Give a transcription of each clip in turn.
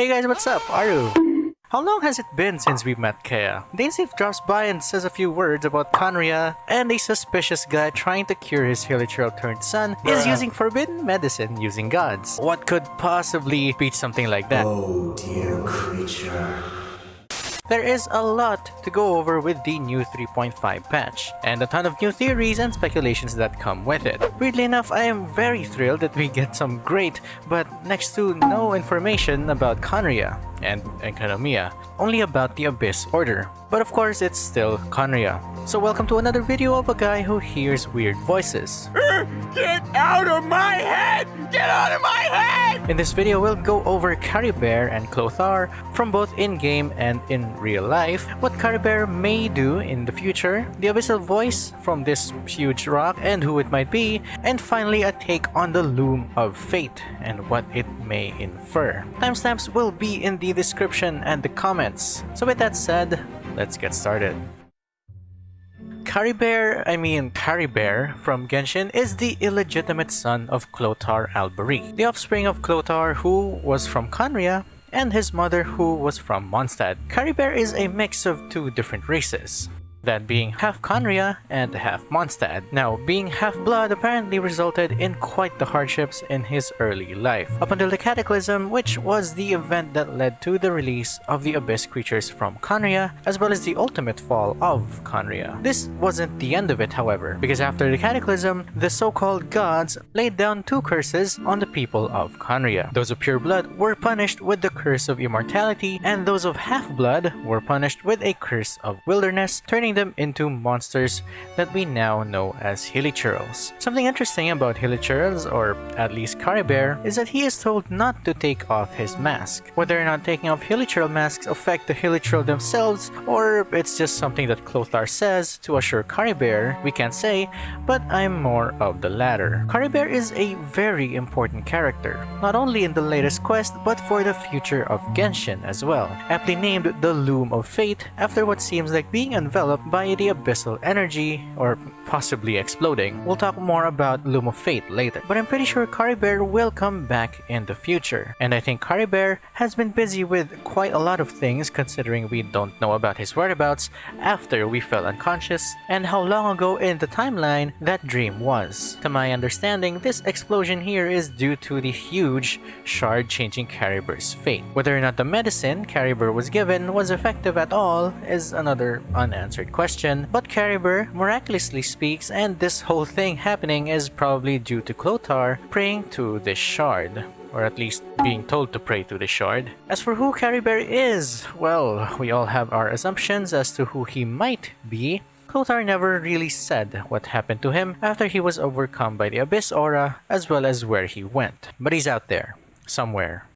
Hey guys, what's up? Aru. How long has it been since we met Kea? Dainsleif drops by and says a few words about Khaenri'ah, and a suspicious guy trying to cure his Hilichurl turned son is using forbidden medicine using gods. What could possibly beat something like that? Oh, dear creature. There is a lot to go over with the new 3.5 patch, and a ton of new theories and speculations that come with it. Weirdly enough, I am very thrilled that we get some great, but next to no information about Khaenri'ah and Enkanomiya, only about the Abyss Order. But of course, it's still Khaenri'ah. So welcome to another video of a guy who hears weird voices. Er, get out of my head! Get out of my head! In this video, we'll go over Caribert and Clothar from both in-game and in real life, what Caribert may do in the future, the abyssal voice from this huge rock and who it might be, and finally a take on the Loom of Fate and what it may infer. Timestamps will be in the description and the comments. So with that said, let's get started. Caribert, I mean Caribert from Genshin is the illegitimate son of Clothar Alberic, the offspring of Clothar who was from Khaenri'ah and his mother who was from Mondstadt. Caribert is a mix of two different races that being half Khaenri'ah and half Mondstadt. Now, being half-blood apparently resulted in quite the hardships in his early life, up until the Cataclysm, which was the event that led to the release of the Abyss creatures from Khaenri'ah, as well as the ultimate fall of Khaenri'ah. This wasn't the end of it, however, because after the Cataclysm, the so-called gods laid down two curses on the people of Khaenri'ah. Those of pure blood were punished with the curse of immortality, and those of half-blood were punished with a curse of wilderness, turning turning them into monsters that we now know as Hilichurls. Something interesting about Hilichurls, or at least Caribert, is that he is told not to take off his mask. Whether or not taking off Hilichurl masks affect the Hilichurl themselves, or it's just something that Clothar says to assure Caribert, we can't say, but I'm more of the latter. Caribert is a very important character, not only in the latest quest, but for the future of Genshin as well, aptly named the Loom of Fate after what seems like being enveloped by the abyssal energy, or possibly exploding. We'll talk more about Loom of Fate later, but I'm pretty sure Caribert will come back in the future. And I think Caribert has been busy with quite a lot of things considering we don't know about his whereabouts after we fell unconscious and how long ago in the timeline that dream was. To my understanding, this explosion here is due to the huge shard changing Caribert's fate. Whether or not the medicine Caribert was given was effective at all is another unanswered question, but Caribert miraculously speaks and this whole thing happening is probably due to Clothar praying to this shard or at least being told to pray to the shard. As for who Caribert is, well, we all have our assumptions as to who he might be. Clothar never really said what happened to him after he was overcome by the Abyss Aura as well as where he went. But he's out there, somewhere.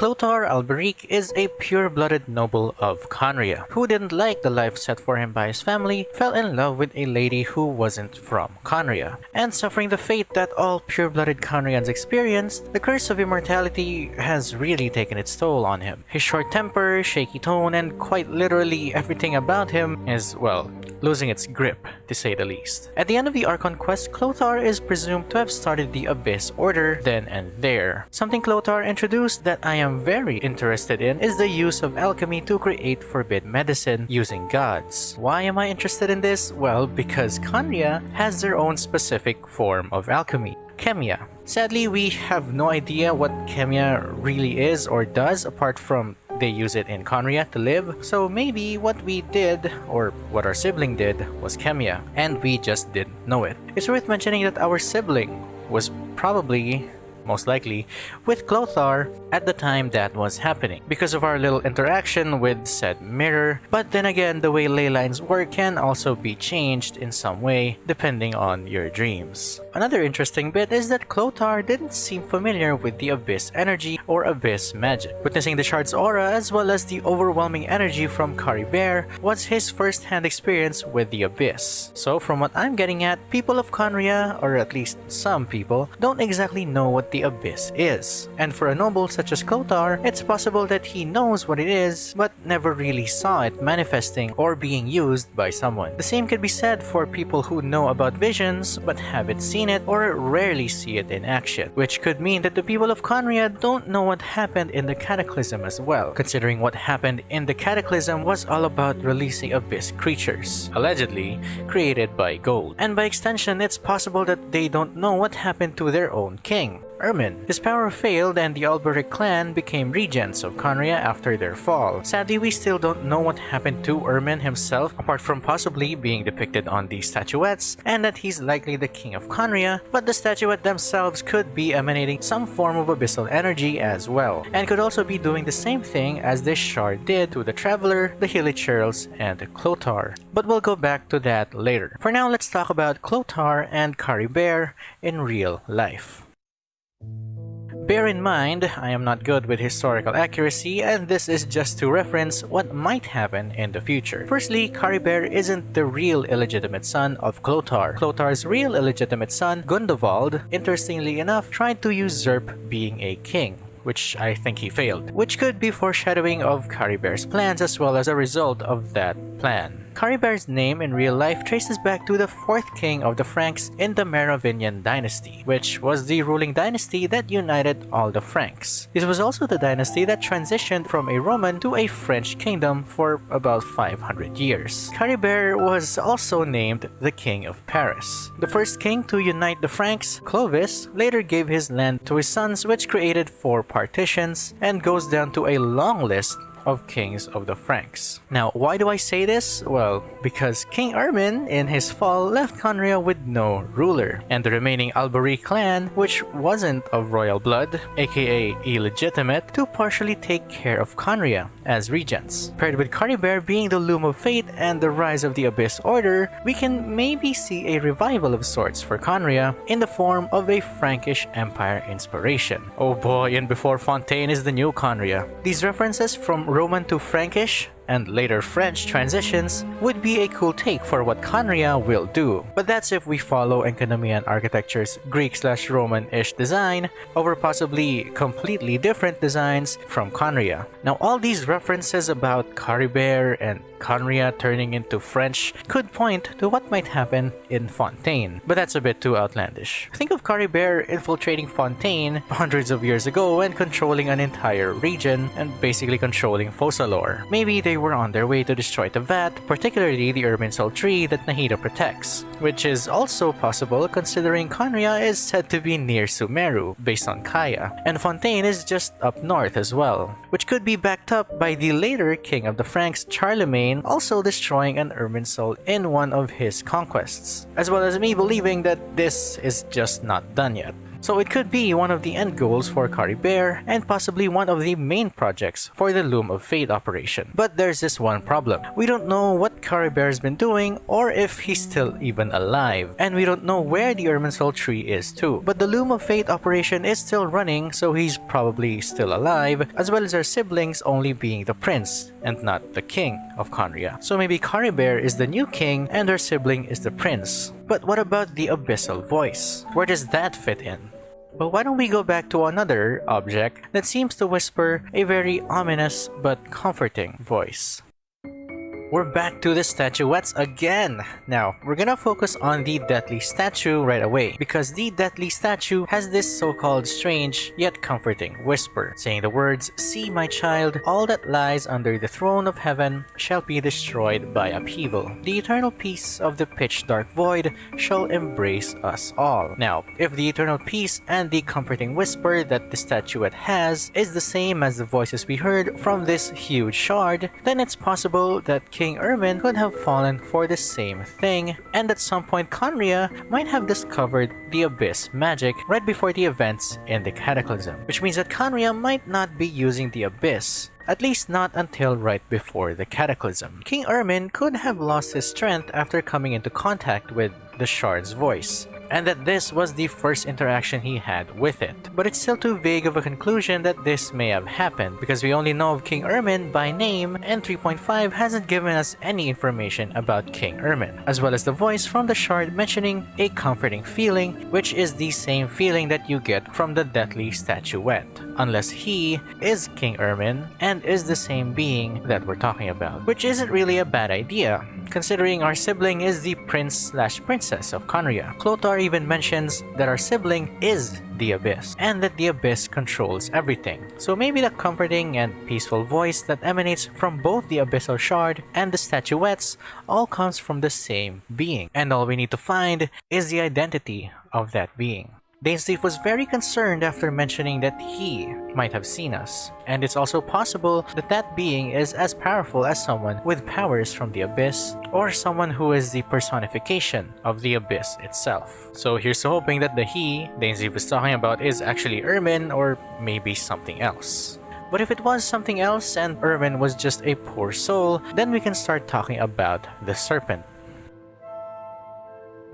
Clothar Alberic is a pure-blooded noble of Khaenri'ah, who didn't like the life set for him by his family, fell in love with a lady who wasn't from Khaenri'ah, and suffering the fate that all pure-blooded Khaenri'ahns experienced, the curse of immortality has really taken its toll on him. His short temper, shaky tone, and quite literally everything about him is, well, losing its grip, to say the least. At the end of the Archon quest, Clothar is presumed to have started the Abyss Order then and there. Something Clothar introduced that I am very interested in is the use of alchemy to create forbidden medicine using gods. Why am I interested in this? Well, because Khaenri'ah has their own specific form of alchemy. Chemia. Sadly, we have no idea what Chemia really is or does apart from they use it in Khaenri'ah to live, so maybe what we did, or what our sibling did, was Chemia, and we just didn't know it. It's worth mentioning that our sibling was probably most likely, with Clothar at the time that was happening because of our little interaction with said mirror. But then again, the way ley lines work can also be changed in some way depending on your dreams. Another interesting bit is that Clothar didn't seem familiar with the Abyss energy or Abyss magic. Witnessing the shard's aura as well as the overwhelming energy from Caribert was his first-hand experience with the Abyss. So from what I'm getting at, people of Khaenri'ah, or at least some people, don't exactly know what the Abyss is. And for a noble such as Clothar, it's possible that he knows what it is, but never really saw it manifesting or being used by someone. The same could be said for people who know about visions, but haven't seen it or rarely see it in action, which could mean that the people of Khaenri'ah don't know what happened in the Cataclysm as well, considering what happened in the Cataclysm was all about releasing Abyss creatures, allegedly created by Gold. And by extension, it's possible that they don't know what happened to their own king. Irmin. His power failed and the Alberic clan became regents of Khaenri'ah after their fall. Sadly, we still don't know what happened to Irmin himself, apart from possibly being depicted on these statuettes, and that he's likely the king of Khaenri'ah, but the statuette themselves could be emanating some form of abyssal energy as well, and could also be doing the same thing as this shard did to the Traveler, the Hilichurls, and the Clothar. But we'll go back to that later. For now, let's talk about Clotar and Caribert in real life. Bear in mind, I am not good with historical accuracy and this is just to reference what might happen in the future. Firstly, Caribert isn't the real illegitimate son of Clotar. Clotar's real illegitimate son, Gundovald, interestingly enough, tried to usurp being a king which I think he failed, which could be foreshadowing of Caribert's plans as well as a result of that plan. Caribert's name in real life traces back to the fourth king of the Franks in the Merovingian dynasty, which was the ruling dynasty that united all the Franks. This was also the dynasty that transitioned from a Roman to a French kingdom for about 500 years. Caribert was also named the King of Paris. The first king to unite the Franks, Clovis, later gave his land to his sons which created four partitions and goes down to a long list of kings of the Franks. Now, why do I say this? Well, because King Irmin in his fall left Khaenri'ah with no ruler, and the remaining Alberic clan, which wasn't of royal blood, aka illegitimate, to partially take care of Khaenri'ah as regents. Paired with Caribert being the loom of fate and the rise of the Abyss Order, we can maybe see a revival of sorts for Khaenri'ah in the form of a Frankish Empire inspiration. Oh boy, and before Fontaine is the new Khaenri'ah. These references from Roman to Frankish and later French transitions would be a cool take for what Khaenri'ah will do. But that's if we follow Enkanomian architecture's Greek slash Roman-ish design over possibly completely different designs from Khaenri'ah. Now all these references about Caribert and Khaenri'ah turning into French could point to what might happen in Fontaine, but that's a bit too outlandish. Think of Caribert infiltrating Fontaine hundreds of years ago and controlling an entire region and basically controlling Focalors. Maybe they were on their way to destroy the Vat, particularly the Irminsul tree that Nahida protects, which is also possible considering Khaenri'ah is said to be near Sumeru, based on Kaya, and Fontaine is just up north as well, which could be backed up by the later king of the Franks, Charlemagne, also destroying an Irminsul in one of his conquests, as well as me believing that this is just not done yet. So it could be one of the end goals for Caribert and possibly one of the main projects for the Loom of Fate operation. But there's this one problem. We don't know what Caribert has been doing or if he's still even alive. And we don't know where the Irminsul tree is too. But the Loom of Fate operation is still running so he's probably still alive as well as our siblings only being the prince and not the king of Khaenri'ah. So maybe Caribert is the new king and her sibling is the prince. But what about the abyssal voice? Where does that fit in? But why don't we go back to another object that seems to whisper a very ominous but comforting voice. We're back to the statuettes again! Now, we're gonna focus on the Deathly statue right away, because the Deathly statue has this so-called strange yet comforting whisper, saying the words, See my child, all that lies under the throne of heaven shall be destroyed by upheaval. The eternal peace of the pitch-dark void shall embrace us all. Now, if the eternal peace and the comforting whisper that the statuette has is the same as the voices we heard from this huge shard, then it's possible that King Irmin could have fallen for the same thing, and at some point Khaenri'ah might have discovered the Abyss magic right before the events in the Cataclysm, which means that Khaenri'ah might not be using the Abyss, at least not until right before the Cataclysm. King Irmin could have lost his strength after coming into contact with the Shard's voice, and that this was the first interaction he had with it. But it's still too vague of a conclusion that this may have happened, because we only know of King Irmin by name, and 3.5 hasn't given us any information about King Irmin, as well as the voice from the shard mentioning a comforting feeling, which is the same feeling that you get from the deathly statuette, unless he is King Irmin and is the same being that we're talking about, which isn't really a bad idea, considering our sibling is the prince slash princess of Khaenri'ah. Clothar even mentions that our sibling is the Abyss, and that the Abyss controls everything. So maybe the comforting and peaceful voice that emanates from both the Abyssal Shard and the statuettes all comes from the same being. And all we need to find is the identity of that being. Dainsleif was very concerned after mentioning that he might have seen us, and it's also possible that that being is as powerful as someone with powers from the Abyss, or someone who is the personification of the Abyss itself. So here's hoping that the he Dainsleif was talking about is actually Irmin, or maybe something else. But if it was something else and Irmin was just a poor soul, then we can start talking about the serpent.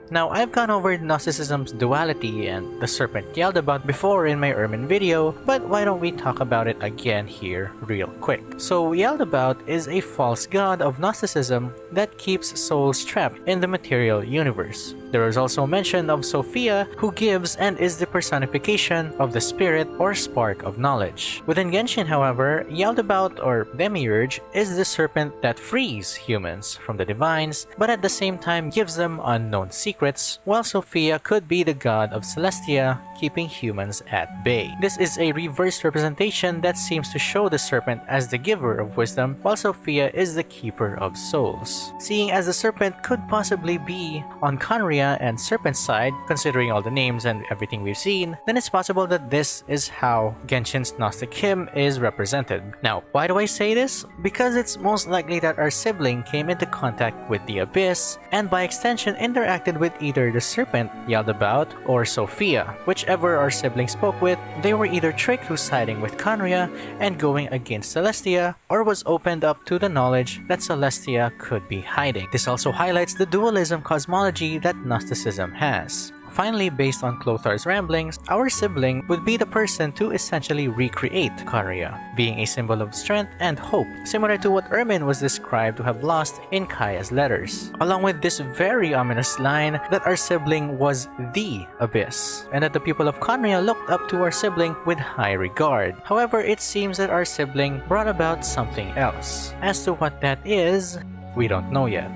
Now, I've gone over Gnosticism's duality and the serpent yelled about before in my Irmin video, but why don't we talk about it again here real quick. So Yaldabaoth is a false god of Gnosticism that keeps souls trapped in the material universe. There is also mention of Sophia, who gives and is the personification of the spirit or spark of knowledge. Within Genshin, however, Yaldabaoth or Demiurge is the serpent that frees humans from the divines, but at the same time gives them unknown secrets, while Sophia could be the god of Celestia, keeping humans at bay. This is a reverse representation that seems to show the serpent as the giver of wisdom, while Sophia is the keeper of souls. Seeing as the serpent could possibly be on Khaenri'ah and Serpent's side, considering all the names and everything we've seen, then it's possible that this is how Genshin's Gnostic hymn is represented. Now, why do I say this? Because it's most likely that our sibling came into contact with the Abyss, and by extension interacted with either the serpent, Yaldabaoth, or Sophia, whichever our siblings spoke with, they were either tricked through siding with Khaenri'ah and going against Celestia, or was opened up to the knowledge that Celestia could be hiding. This also highlights the dualism cosmology that Gnosticism has. Finally, based on Clothar's ramblings, our sibling would be the person to essentially recreate Khaenri'ah, being a symbol of strength and hope, similar to what Irmin was described to have lost in Kaya's letters. Along with this very ominous line that our sibling was the Abyss, and that the people of Khaenri'ah looked up to our sibling with high regard. However, it seems that our sibling brought about something else. As to what that is, we don't know yet.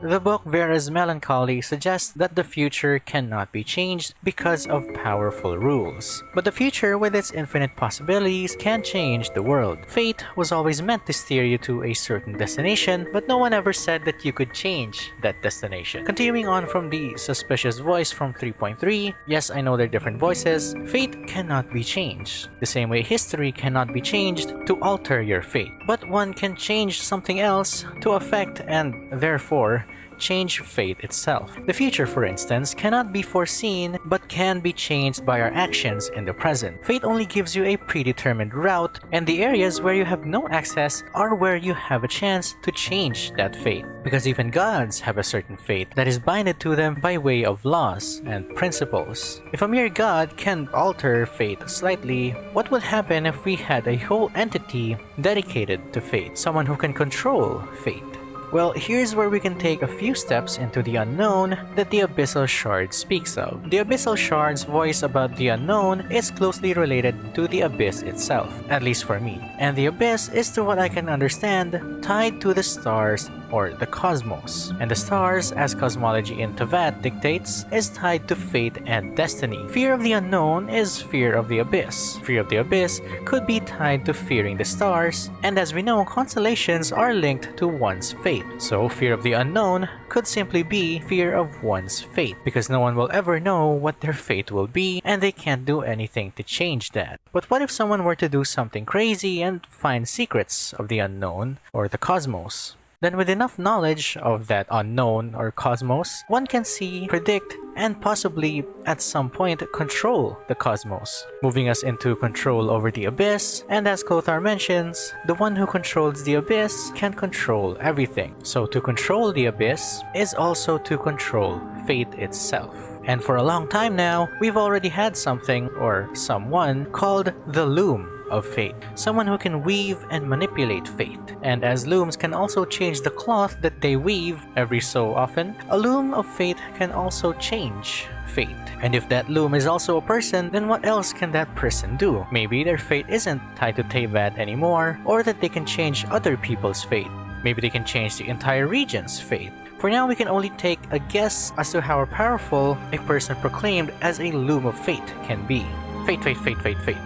The book Vera's Melancholy suggests that the future cannot be changed because of powerful rules. But the future with its infinite possibilities can change the world. Fate was always meant to steer you to a certain destination, but no one ever said that you could change that destination. Continuing on from the suspicious voice from 3.3, yes I know they're different voices, fate cannot be changed. The same way history cannot be changed to alter your fate. But one can change something else to affect and therefore change fate itself. The future, for instance, cannot be foreseen but can be changed by our actions in the present. Fate only gives you a predetermined route, and the areas where you have no access are where you have a chance to change that fate. Because even gods have a certain fate that is binded to them by way of laws and principles. If a mere god can alter fate slightly, what would happen if we had a whole entity dedicated to fate? Someone who can control fate. Well, here's where we can take a few steps into the unknown that the Abyssal Shard speaks of. The Abyssal Shard's voice about the unknown is closely related to the Abyss itself, at least for me. And the Abyss is to what I can understand, tied to the stars or the cosmos. And the stars, as cosmology in Teyvat dictates, is tied to fate and destiny. Fear of the unknown is fear of the abyss. Fear of the abyss could be tied to fearing the stars, and as we know, constellations are linked to one's fate. So fear of the unknown could simply be fear of one's fate, because no one will ever know what their fate will be, and they can't do anything to change that. But what if someone were to do something crazy and find secrets of the unknown or the cosmos? Then with enough knowledge of that unknown or cosmos, one can see, predict, and possibly at some point control the cosmos, moving us into control over the abyss, and as Clothar mentions, the one who controls the abyss can control everything. So to control the abyss is also to control fate itself. And for a long time now, we've already had something, or someone, called the Loom of fate, someone who can weave and manipulate fate. And as looms can also change the cloth that they weave every so often, a loom of fate can also change fate. And if that loom is also a person, then what else can that person do? Maybe their fate isn't tied to Teyvat anymore, or that they can change other people's fate. Maybe they can change the entire region's fate. For now, we can only take a guess as to how powerful a person proclaimed as a loom of fate can be. Fate, fate, fate, fate, fate.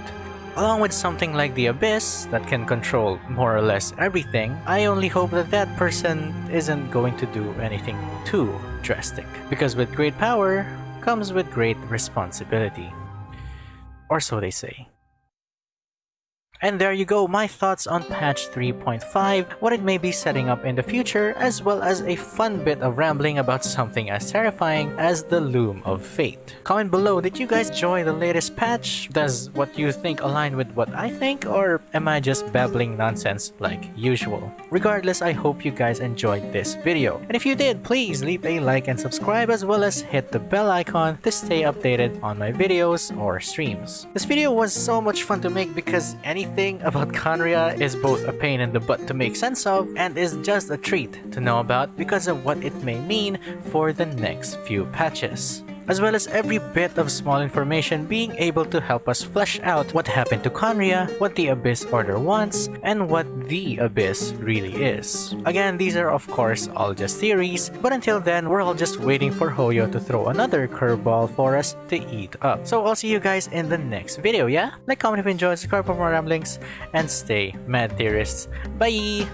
Along with something like the Abyss that can control more or less everything, I only hope that that person isn't going to do anything too drastic. Because with great power comes with great responsibility. Or so they say. And there you go, my thoughts on patch 3.5, what it may be setting up in the future, as well as a fun bit of rambling about something as terrifying as the Loom of Fate. Comment below, did you guys enjoy the latest patch? Does what you think align with what I think, or am I just babbling nonsense like usual? Regardless, I hope you guys enjoyed this video. And if you did, please leave a like and subscribe as well as hit the bell icon to stay updated on my videos or streams. This video was so much fun to make because anything everything about Khaenri'ah is both a pain in the butt to make sense of and is just a treat to know about because of what it may mean for the next few patches as well as every bit of small information being able to help us flesh out what happened to Khaenri'ah, what the Abyss Order wants, and what the Abyss really is. Again, these are of course all just theories, but until then, we're all just waiting for Hoyo to throw another curveball for us to eat up. So I'll see you guys in the next video, yeah? Like, comment if you enjoyed, subscribe for more ramblings, and stay mad theorists. Bye!